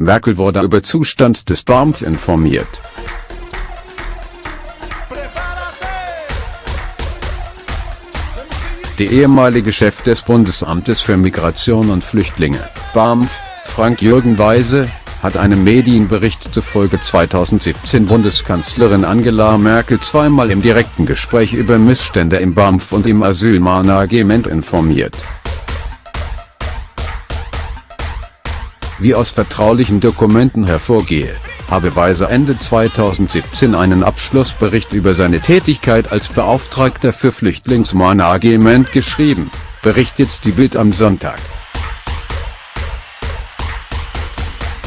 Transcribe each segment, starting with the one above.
Merkel wurde über Zustand des BAMF informiert. Der ehemalige Chef des Bundesamtes für Migration und Flüchtlinge, BAMF, Frank-Jürgen Weise, hat einem Medienbericht zufolge 2017 Bundeskanzlerin Angela Merkel zweimal im direkten Gespräch über Missstände im BAMF und im Asylmanagement informiert. Wie aus vertraulichen Dokumenten hervorgehe, habe Weise Ende 2017 einen Abschlussbericht über seine Tätigkeit als Beauftragter für Flüchtlingsmanagement geschrieben, berichtet die Bild am Sonntag.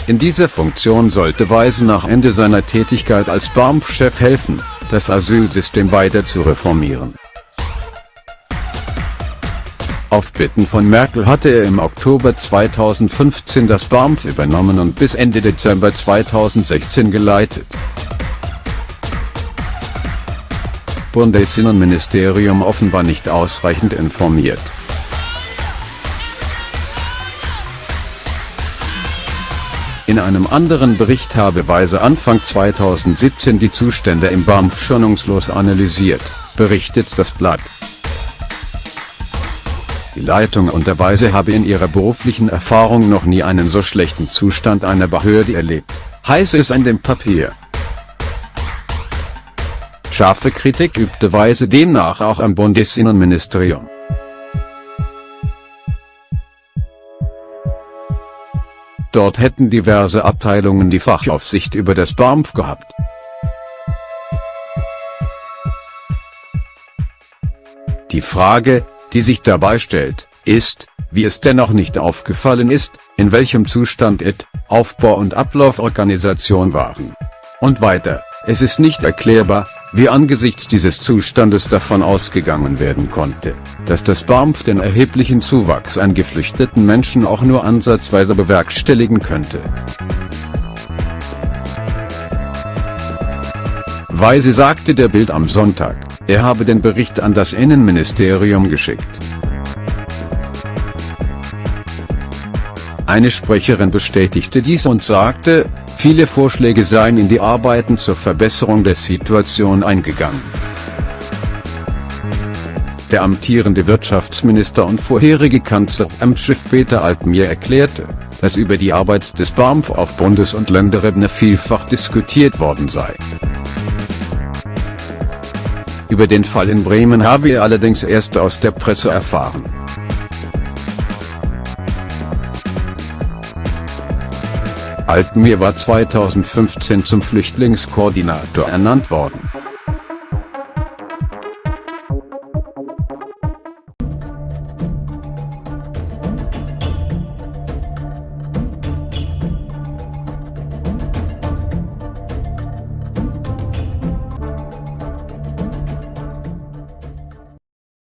In dieser Funktion sollte Weise nach Ende seiner Tätigkeit als BAMF-Chef helfen, das Asylsystem weiter zu reformieren. Auf Bitten von Merkel hatte er im Oktober 2015 das BAMF übernommen und bis Ende Dezember 2016 geleitet. Bundesinnenministerium offenbar nicht ausreichend informiert. In einem anderen Bericht habe Weise Anfang 2017 die Zustände im BAMF schonungslos analysiert, berichtet das Blatt. Die Leitung unter Weise habe in ihrer beruflichen Erfahrung noch nie einen so schlechten Zustand einer Behörde erlebt, heißt es in dem Papier. Scharfe Kritik übte Weise demnach auch am Bundesinnenministerium. Dort hätten diverse Abteilungen die Fachaufsicht über das BAMF gehabt. Die Frage, die sich dabei stellt, ist, wie es dennoch nicht aufgefallen ist, in welchem Zustand IT, Aufbau und Ablauforganisation waren. Und weiter, es ist nicht erklärbar, wie angesichts dieses Zustandes davon ausgegangen werden konnte, dass das BAMF den erheblichen Zuwachs an geflüchteten Menschen auch nur ansatzweise bewerkstelligen könnte. Weise sagte der Bild am Sonntag, er habe den Bericht an das Innenministerium geschickt. Eine Sprecherin bestätigte dies und sagte, Viele Vorschläge seien in die Arbeiten zur Verbesserung der Situation eingegangen. Der amtierende Wirtschaftsminister und vorherige Kanzler Amtschef Peter Altmaier erklärte, dass über die Arbeit des BAMF auf Bundes- und Länderebene vielfach diskutiert worden sei. Über den Fall in Bremen habe er allerdings erst aus der Presse erfahren. Altmaier war 2015 zum Flüchtlingskoordinator ernannt worden.